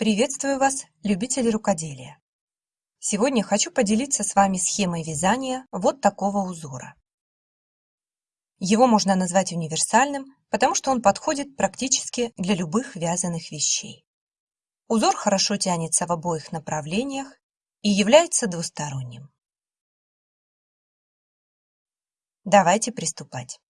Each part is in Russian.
Приветствую вас, любители рукоделия! Сегодня хочу поделиться с вами схемой вязания вот такого узора. Его можно назвать универсальным, потому что он подходит практически для любых вязаных вещей. Узор хорошо тянется в обоих направлениях и является двусторонним. Давайте приступать.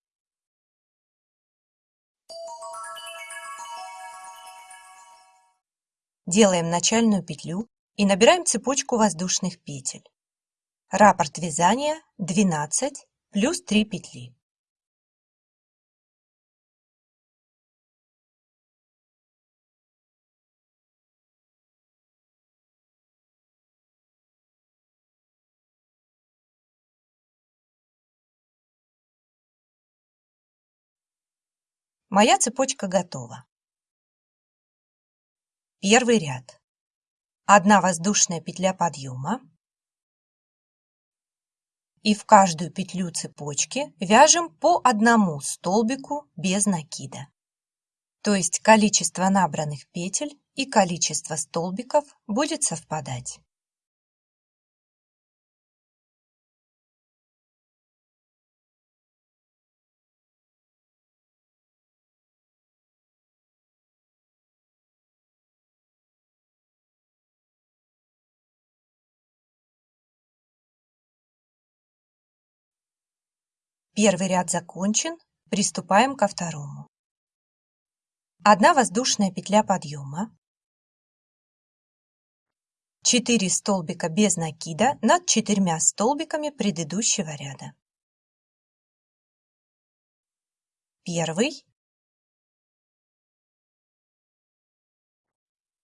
Делаем начальную петлю и набираем цепочку воздушных петель. Раппорт вязания 12 плюс 3 петли. Моя цепочка готова. Первый ряд. Одна воздушная петля подъема. И в каждую петлю цепочки вяжем по одному столбику без накида. То есть количество набранных петель и количество столбиков будет совпадать. Первый ряд закончен, приступаем ко второму. Одна воздушная петля подъема, 4 столбика без накида над четырьмя столбиками предыдущего ряда. Первый,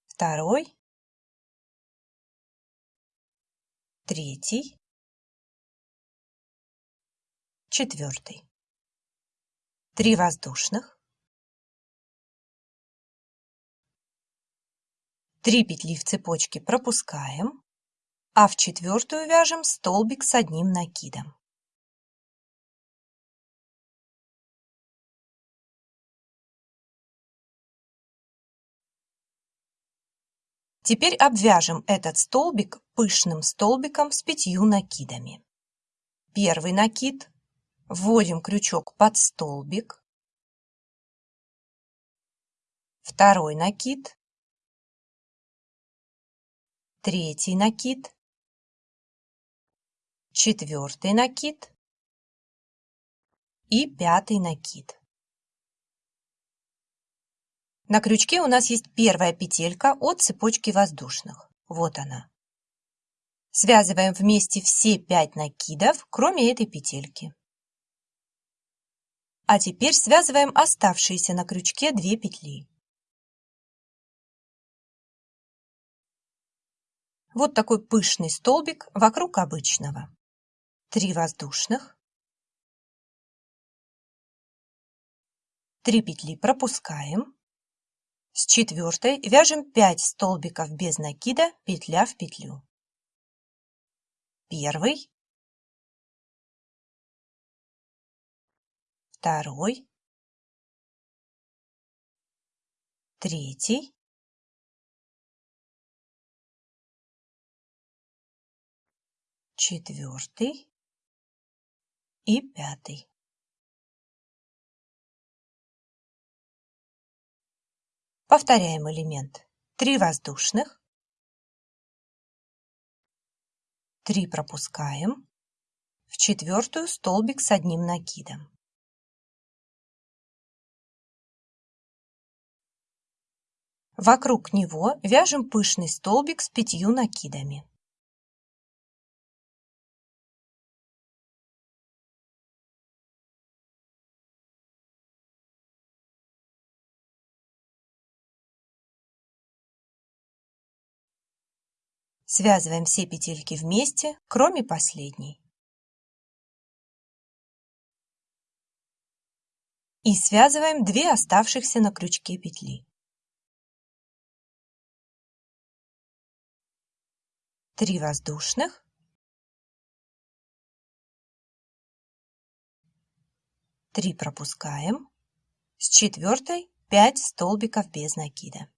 второй, третий, четвертый. Три воздушных. Три петли в цепочке пропускаем, а в четвертую вяжем столбик с одним накидом. Теперь обвяжем этот столбик пышным столбиком с пятью накидами. Первый накид Вводим крючок под столбик. Второй накид. Третий накид. Четвертый накид. И пятый накид. На крючке у нас есть первая петелька от цепочки воздушных. Вот она. Связываем вместе все пять накидов, кроме этой петельки. А теперь связываем оставшиеся на крючке две петли. Вот такой пышный столбик вокруг обычного. Три воздушных. Три петли пропускаем. С четвертой вяжем 5 столбиков без накида, петля в петлю. Первый, второй, третий, четвертый и пятый. Повторяем элемент. Три воздушных, три пропускаем, в четвертую столбик с одним накидом. Вокруг него вяжем пышный столбик с пятью накидами. Связываем все петельки вместе, кроме последней. И связываем две оставшихся на крючке петли. Три воздушных, три пропускаем, с четвертой 5 столбиков без накида.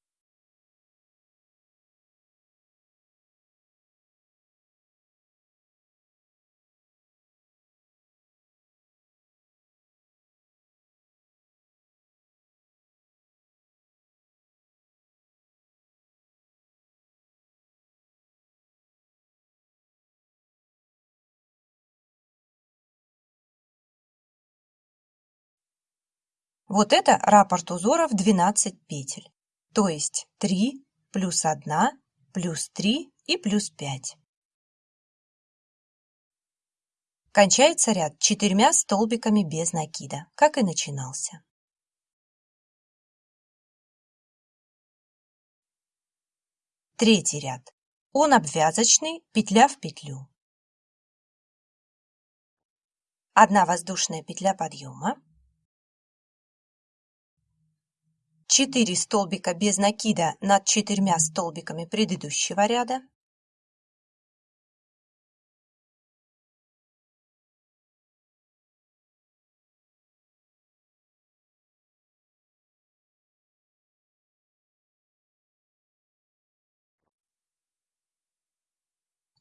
Вот это раппорт узора в 12 петель, то есть 3 плюс 1 плюс 3 и плюс 5. Кончается ряд четырьмя столбиками без накида, как и начинался. Третий ряд. Он обвязочный, петля в петлю. Одна воздушная петля подъема. 4 столбика без накида над четырьмя столбиками предыдущего ряда.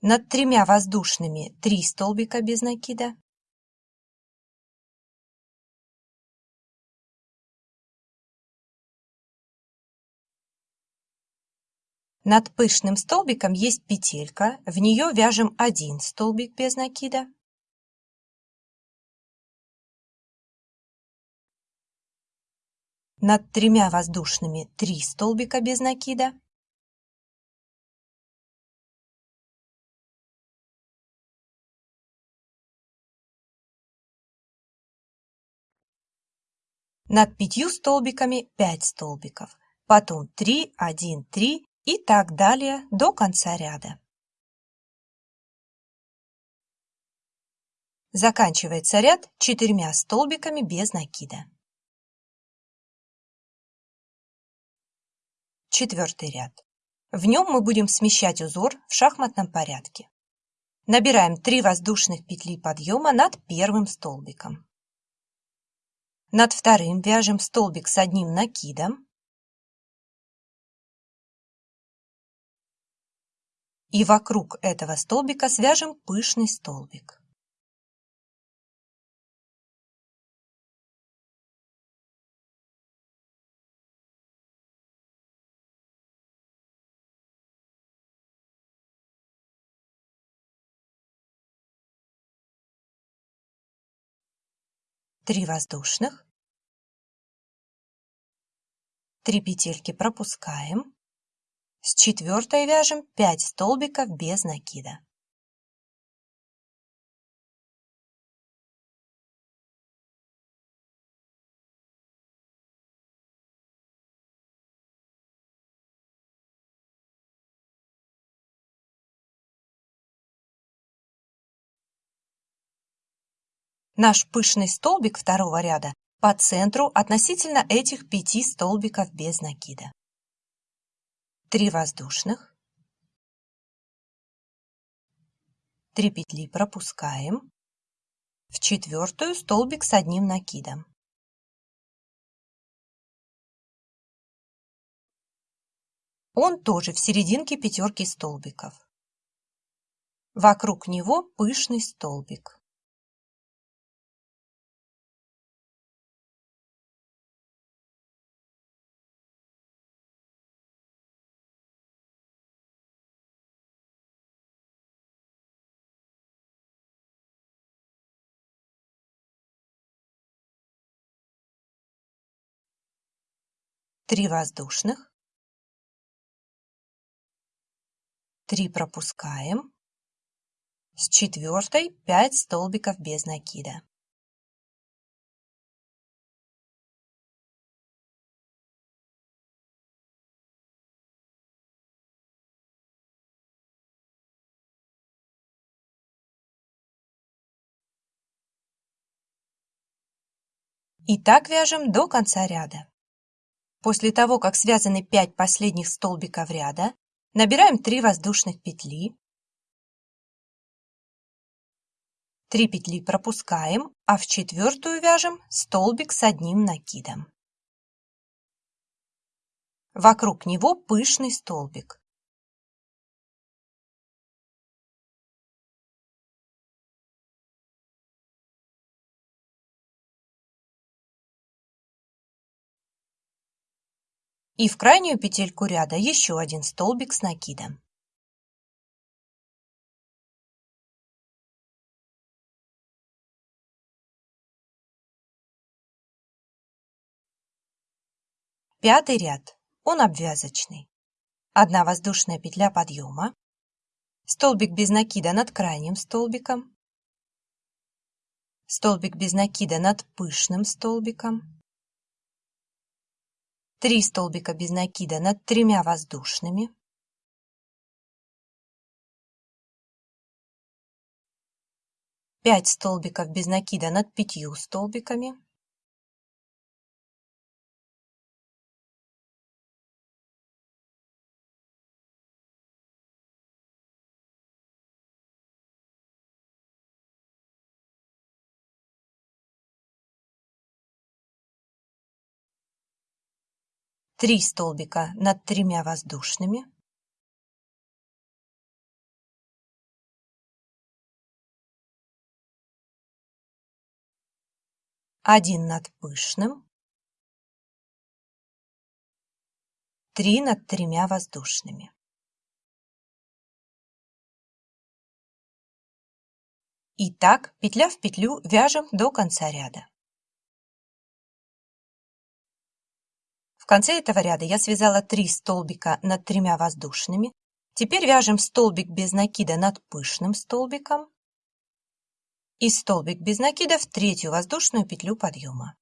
Над тремя воздушными 3 столбика без накида. Над пышным столбиком есть петелька, в нее вяжем один столбик без накида. Над тремя воздушными 3 столбика без накида. Над пятью столбиками 5 столбиков, потом 3, 1, 3 и так далее до конца ряда. Заканчивается ряд четырьмя столбиками без накида. Четвертый ряд. В нем мы будем смещать узор в шахматном порядке. Набираем 3 воздушных петли подъема над первым столбиком. Над вторым вяжем столбик с одним накидом. И вокруг этого столбика свяжем пышный столбик. Три воздушных. Три петельки пропускаем. С четвертой вяжем 5 столбиков без накида. Наш пышный столбик второго ряда по центру относительно этих пяти столбиков без накида. 3 воздушных, 3 петли пропускаем, в четвертую столбик с одним накидом. Он тоже в серединке пятерки столбиков. Вокруг него пышный столбик. Три воздушных, Три пропускаем, с четвертой 5 столбиков без накида. И так вяжем до конца ряда. После того, как связаны 5 последних столбиков ряда, набираем 3 воздушных петли, 3 петли пропускаем, а в четвертую вяжем столбик с одним накидом. Вокруг него пышный столбик. И в крайнюю петельку ряда еще один столбик с накидом. Пятый ряд. Он обвязочный. Одна воздушная петля подъема. Столбик без накида над крайним столбиком. Столбик без накида над пышным столбиком. Три столбика без накида над тремя воздушными. 5 столбиков без накида над пятью столбиками. Три столбика над тремя воздушными. один над пышным, три над тремя воздушными. И так, петля в петлю, вяжем до конца ряда. Конце этого ряда я связала 3 столбика над тремя воздушными. Теперь вяжем столбик без накида над пышным столбиком и столбик без накида в третью воздушную петлю подъема.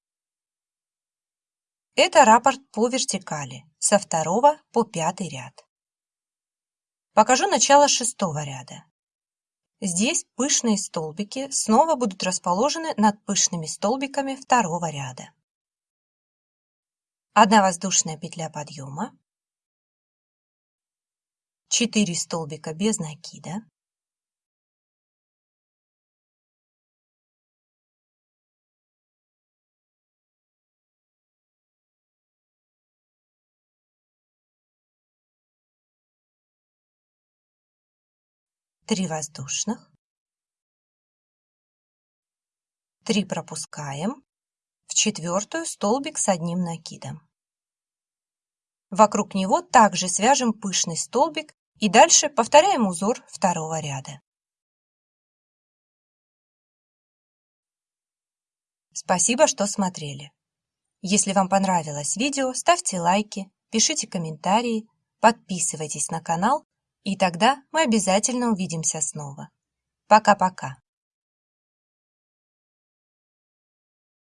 Это раппорт по вертикали со второго по пятый ряд. Покажу начало шестого ряда. Здесь пышные столбики снова будут расположены над пышными столбиками второго ряда. Одна воздушная петля подъема, 4 столбика без накида, три воздушных, три пропускаем, в четвертую столбик с одним накидом. Вокруг него также свяжем пышный столбик и дальше повторяем узор второго ряда. Спасибо, что смотрели. Если вам понравилось видео, ставьте лайки, пишите комментарии, подписывайтесь на канал и тогда мы обязательно увидимся снова. Пока-пока.